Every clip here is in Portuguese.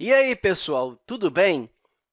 E aí, pessoal, tudo bem?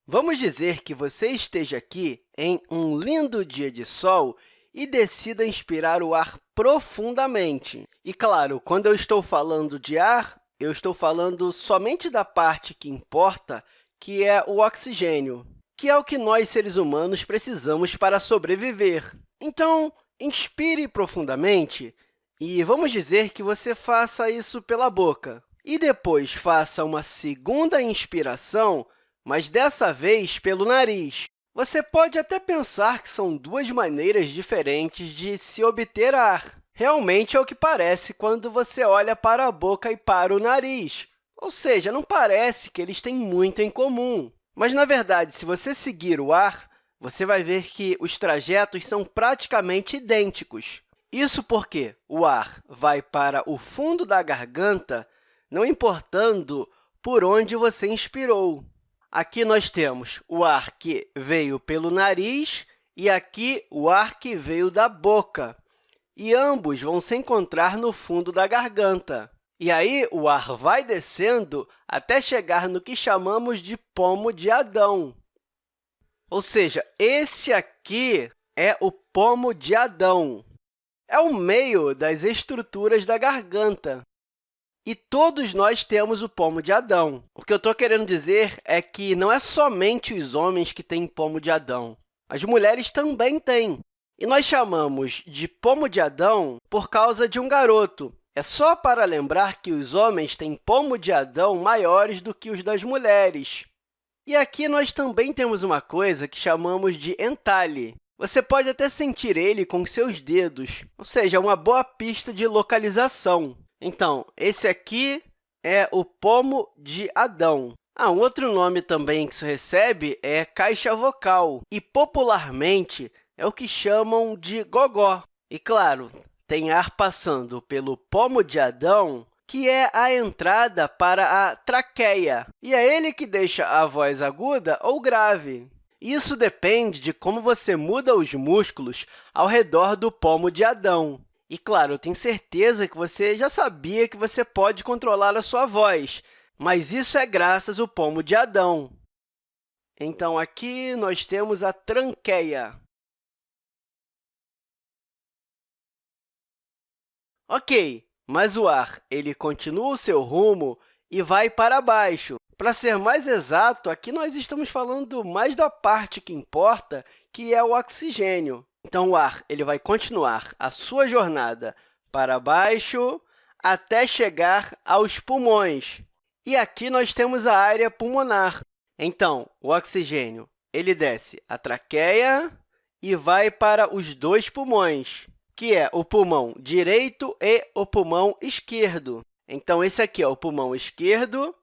Vamos dizer que você esteja aqui em um lindo dia de sol e decida inspirar o ar profundamente. E, claro, quando eu estou falando de ar, eu estou falando somente da parte que importa, que é o oxigênio, que é o que nós, seres humanos, precisamos para sobreviver. Então, inspire profundamente e vamos dizer que você faça isso pela boca e depois faça uma segunda inspiração, mas dessa vez pelo nariz. Você pode até pensar que são duas maneiras diferentes de se obter ar. Realmente é o que parece quando você olha para a boca e para o nariz. Ou seja, não parece que eles têm muito em comum. Mas, na verdade, se você seguir o ar, você vai ver que os trajetos são praticamente idênticos. Isso porque o ar vai para o fundo da garganta não importando por onde você inspirou. Aqui nós temos o ar que veio pelo nariz e aqui o ar que veio da boca, e ambos vão se encontrar no fundo da garganta. E aí, o ar vai descendo até chegar no que chamamos de pomo de Adão. Ou seja, esse aqui é o pomo de Adão. É o meio das estruturas da garganta. E todos nós temos o pomo de Adão. O que eu estou querendo dizer é que não é somente os homens que têm pomo de Adão. As mulheres também têm. E nós chamamos de pomo de Adão por causa de um garoto. É só para lembrar que os homens têm pomo de Adão maiores do que os das mulheres. E aqui nós também temos uma coisa que chamamos de entalhe. Você pode até sentir ele com seus dedos, ou seja, uma boa pista de localização. Então, esse aqui é o pomo de Adão. Ah, um outro nome também que isso recebe é caixa vocal, e popularmente é o que chamam de gogó. E, claro, tem ar passando pelo pomo de Adão, que é a entrada para a traqueia, e é ele que deixa a voz aguda ou grave. Isso depende de como você muda os músculos ao redor do pomo de Adão. E, claro, eu tenho certeza que você já sabia que você pode controlar a sua voz, mas isso é graças ao pomo de Adão. Então, aqui nós temos a tranqueia. Ok, mas o ar ele continua o seu rumo e vai para baixo. Para ser mais exato, aqui nós estamos falando mais da parte que importa, que é o oxigênio. Então, o ar ele vai continuar a sua jornada para baixo até chegar aos pulmões. E aqui nós temos a área pulmonar. Então, o oxigênio ele desce a traqueia e vai para os dois pulmões, que é o pulmão direito e o pulmão esquerdo. Então, esse aqui é o pulmão esquerdo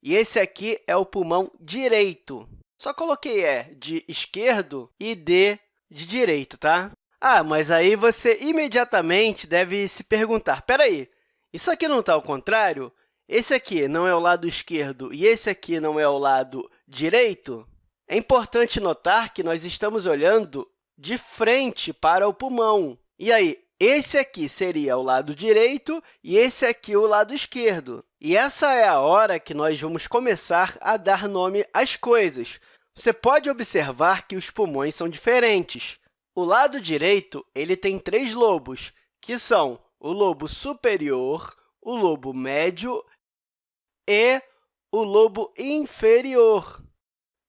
e esse aqui é o pulmão direito. Só coloquei E de esquerdo e D de direito, tá? Ah, mas aí você imediatamente deve se perguntar, espera aí, isso aqui não está ao contrário? Esse aqui não é o lado esquerdo e esse aqui não é o lado direito? É importante notar que nós estamos olhando de frente para o pulmão. E aí, esse aqui seria o lado direito e esse aqui o lado esquerdo. E essa é a hora que nós vamos começar a dar nome às coisas. Você pode observar que os pulmões são diferentes. O lado direito ele tem três lobos, que são o lobo superior, o lobo médio e o lobo inferior.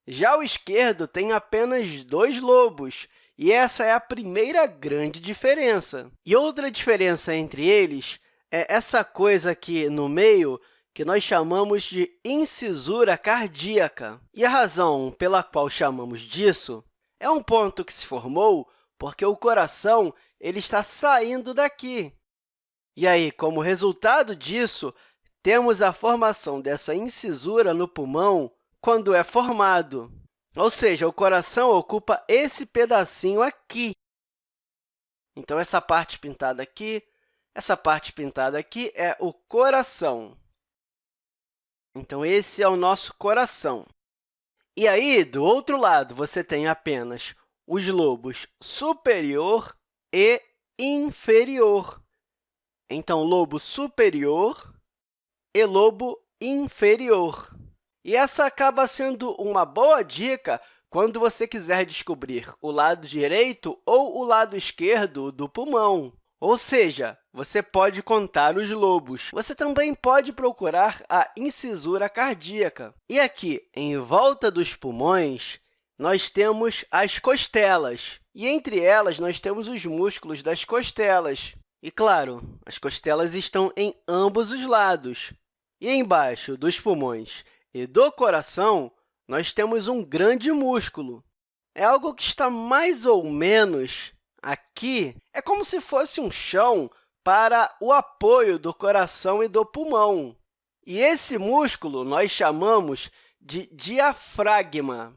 Já o esquerdo tem apenas dois lobos, e essa é a primeira grande diferença. E outra diferença entre eles é essa coisa aqui no meio, que nós chamamos de incisura cardíaca. E a razão pela qual chamamos disso é um ponto que se formou porque o coração ele está saindo daqui. E aí, como resultado disso, temos a formação dessa incisura no pulmão quando é formado. Ou seja, o coração ocupa esse pedacinho aqui. Então, essa parte pintada aqui, essa parte pintada aqui é o coração. Então, esse é o nosso coração. E aí, do outro lado, você tem apenas os lobos superior e inferior. Então, lobo superior e lobo inferior. E essa acaba sendo uma boa dica quando você quiser descobrir o lado direito ou o lado esquerdo do pulmão. Ou seja, você pode contar os lobos. Você também pode procurar a incisura cardíaca. E aqui, em volta dos pulmões, nós temos as costelas. E entre elas, nós temos os músculos das costelas. E, claro, as costelas estão em ambos os lados. E embaixo dos pulmões e do coração, nós temos um grande músculo. É algo que está mais ou menos aqui é como se fosse um chão para o apoio do coração e do pulmão. E esse músculo nós chamamos de diafragma.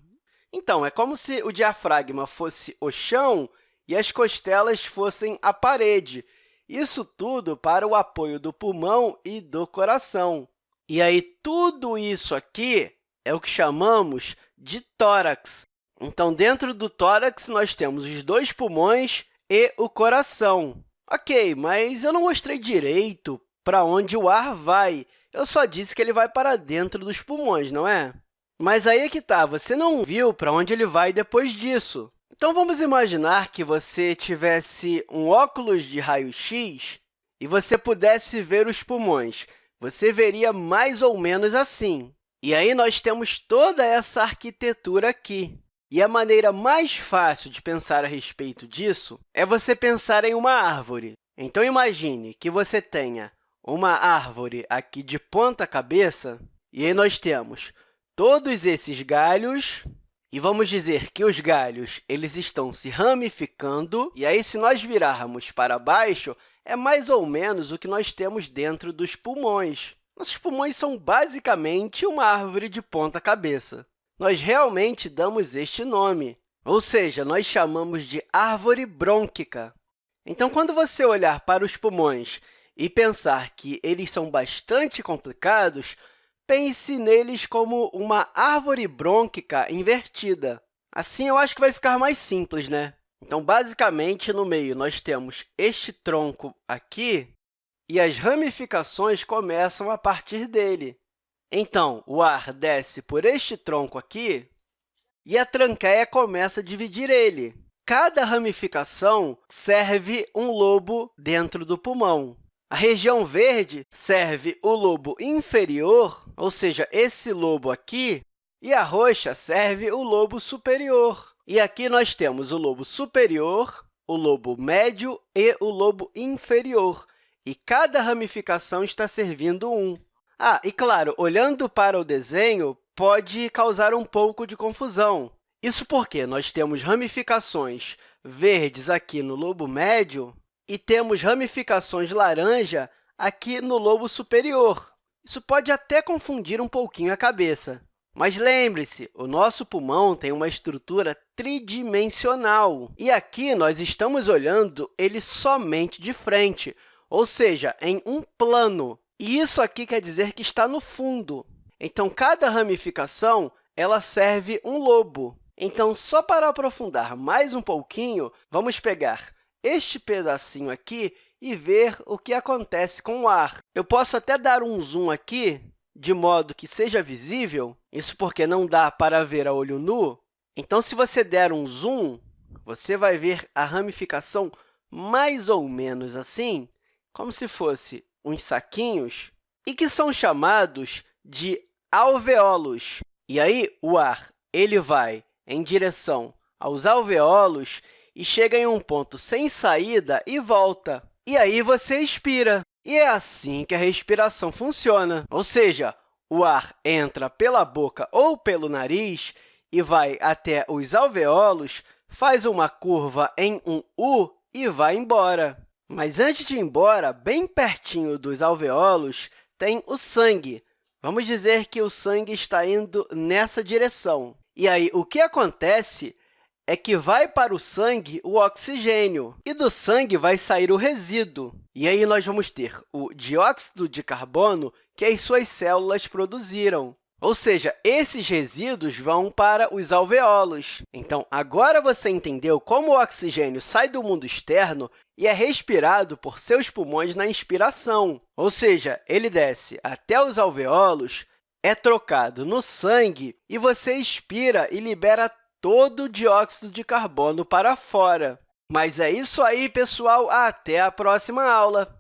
Então, é como se o diafragma fosse o chão e as costelas fossem a parede. Isso tudo para o apoio do pulmão e do coração. E aí, tudo isso aqui é o que chamamos de tórax. Então, dentro do tórax, nós temos os dois pulmões e o coração. Ok, mas eu não mostrei direito para onde o ar vai. Eu só disse que ele vai para dentro dos pulmões, não é? Mas aí é que está, você não viu para onde ele vai depois disso. Então, vamos imaginar que você tivesse um óculos de raio-x e você pudesse ver os pulmões. Você veria mais ou menos assim. E aí, nós temos toda essa arquitetura aqui. E a maneira mais fácil de pensar a respeito disso é você pensar em uma árvore. Então, imagine que você tenha uma árvore aqui de ponta cabeça, e aí nós temos todos esses galhos, e vamos dizer que os galhos eles estão se ramificando, e aí, se nós virarmos para baixo, é mais ou menos o que nós temos dentro dos pulmões. Nossos pulmões são basicamente uma árvore de ponta cabeça nós realmente damos este nome, ou seja, nós chamamos de árvore brônquica. Então, quando você olhar para os pulmões e pensar que eles são bastante complicados, pense neles como uma árvore brônquica invertida. Assim, eu acho que vai ficar mais simples, né? Então, basicamente, no meio, nós temos este tronco aqui e as ramificações começam a partir dele. Então, o ar desce por este tronco aqui e a tranqueia começa a dividir ele. Cada ramificação serve um lobo dentro do pulmão. A região verde serve o lobo inferior, ou seja, esse lobo aqui, e a roxa serve o lobo superior. E aqui nós temos o lobo superior, o lobo médio e o lobo inferior, e cada ramificação está servindo um. Ah, e claro, olhando para o desenho, pode causar um pouco de confusão. Isso porque nós temos ramificações verdes aqui no lobo médio e temos ramificações laranja aqui no lobo superior. Isso pode até confundir um pouquinho a cabeça. Mas lembre-se, o nosso pulmão tem uma estrutura tridimensional. E aqui nós estamos olhando ele somente de frente, ou seja, em um plano. Isso aqui quer dizer que está no fundo. Então, cada ramificação ela serve um lobo. Então, só para aprofundar mais um pouquinho, vamos pegar este pedacinho aqui e ver o que acontece com o ar. Eu posso até dar um zoom aqui, de modo que seja visível, isso porque não dá para ver a olho nu. Então, se você der um zoom, você vai ver a ramificação mais ou menos assim, como se fosse uns saquinhos, e que são chamados de alveolos. E aí, o ar ele vai em direção aos alveolos e chega em um ponto sem saída e volta. E aí, você expira. E é assim que a respiração funciona, ou seja, o ar entra pela boca ou pelo nariz e vai até os alveolos, faz uma curva em um U e vai embora. Mas antes de ir embora, bem pertinho dos alveolos, tem o sangue. Vamos dizer que o sangue está indo nessa direção. E aí, o que acontece é que vai para o sangue o oxigênio, e do sangue vai sair o resíduo. E aí, nós vamos ter o dióxido de carbono que as suas células produziram. Ou seja, esses resíduos vão para os alveolos. Então, agora você entendeu como o oxigênio sai do mundo externo e é respirado por seus pulmões na inspiração. Ou seja, ele desce até os alveolos, é trocado no sangue e você expira e libera todo o dióxido de carbono para fora. Mas é isso aí, pessoal! Até a próxima aula!